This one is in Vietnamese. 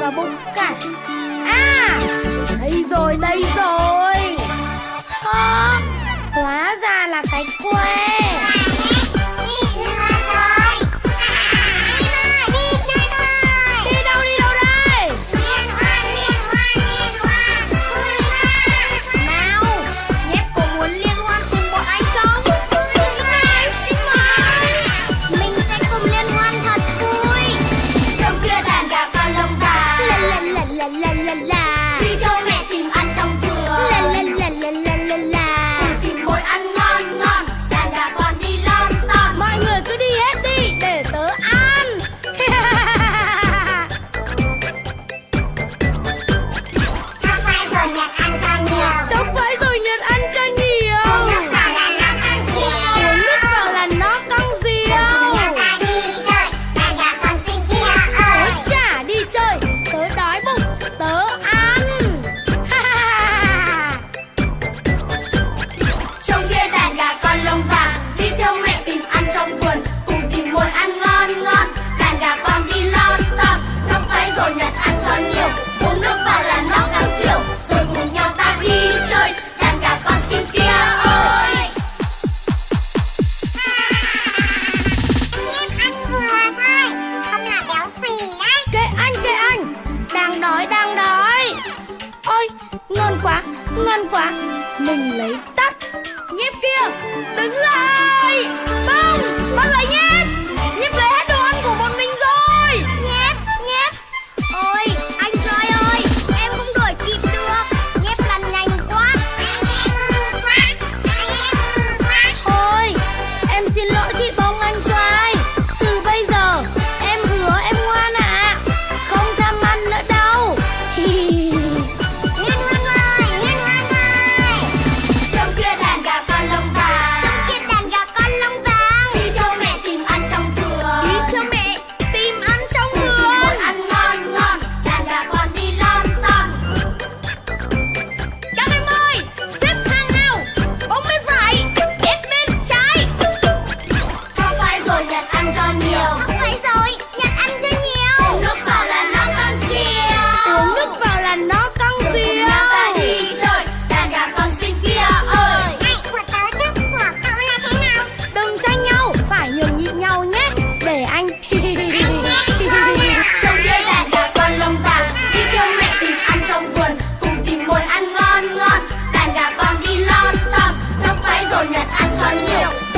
và bụng cải À Đây rồi đây rồi. la la. mình lấy tắt. Nhép kia đứng lại. Bông bắt lại nhép 你